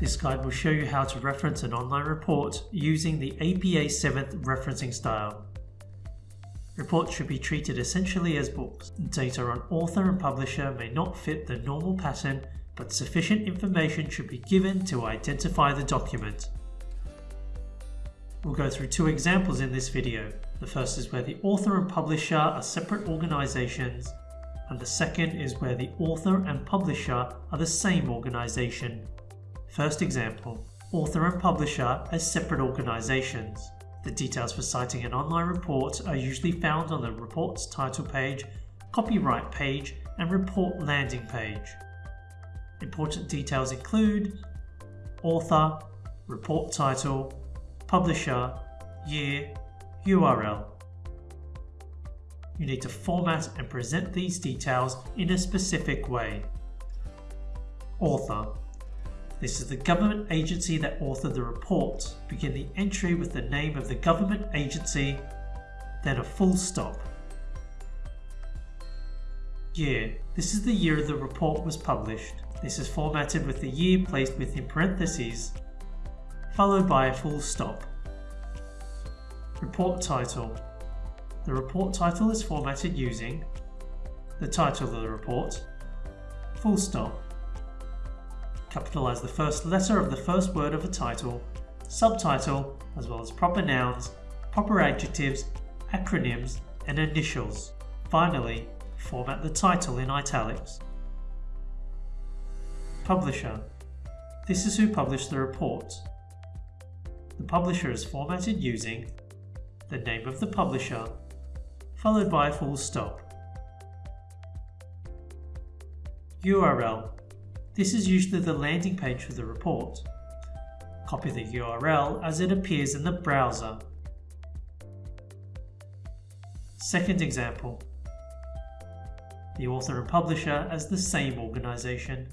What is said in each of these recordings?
This guide will show you how to reference an online report using the APA 7th referencing style. Reports should be treated essentially as books. Data on author and publisher may not fit the normal pattern, but sufficient information should be given to identify the document. We'll go through two examples in this video. The first is where the author and publisher are separate organisations, and the second is where the author and publisher are the same organisation. First example, author and publisher as separate organisations. The details for citing an online report are usually found on the report's title page, copyright page and report landing page. Important details include author, report title, publisher, year, URL. You need to format and present these details in a specific way. Author this is the government agency that authored the report. Begin the entry with the name of the government agency, then a full stop. Year. This is the year the report was published. This is formatted with the year placed within parentheses, followed by a full stop. Report title. The report title is formatted using the title of the report, full stop, Capitalize the first letter of the first word of a title, subtitle, as well as proper nouns, proper adjectives, acronyms, and initials. Finally, format the title in italics. Publisher. This is who published the report. The publisher is formatted using the name of the publisher, followed by a full stop. URL this is usually the landing page for the report. Copy the URL as it appears in the browser. Second example. The author and publisher as the same organisation.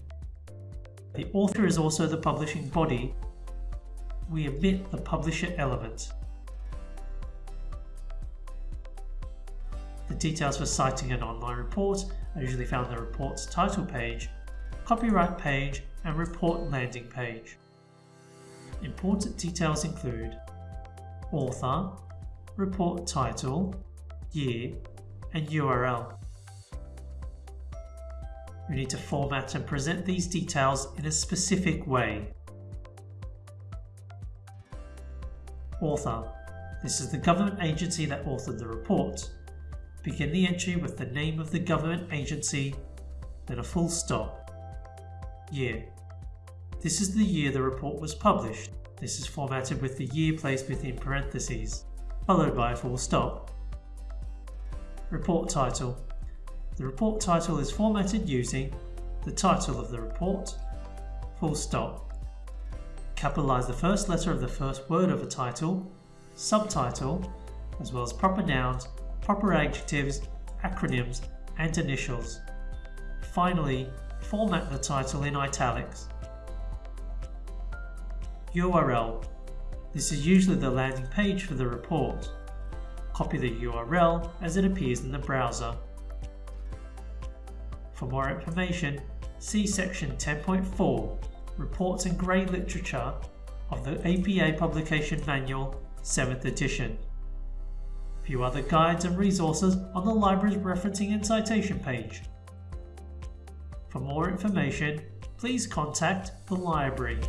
The author is also the publishing body. We omit the publisher element. The details for citing an online report are usually found in the report's title page copyright page and report landing page. Important details include author, report title, year and URL. You need to format and present these details in a specific way. Author. This is the government agency that authored the report. Begin the entry with the name of the government agency, then a full stop. Year. This is the year the report was published. This is formatted with the year placed within parentheses, followed by a full stop. Report title. The report title is formatted using the title of the report, full stop. Capitalize the first letter of the first word of a title, subtitle, as well as proper nouns, proper adjectives, acronyms, and initials. Finally, format the title in italics. URL. This is usually the landing page for the report. Copy the URL as it appears in the browser. For more information, see section 10.4, Reports and Grey Literature of the APA Publication Manual, 7th edition. View other guides and resources on the library's referencing and citation page. For more information, please contact the library.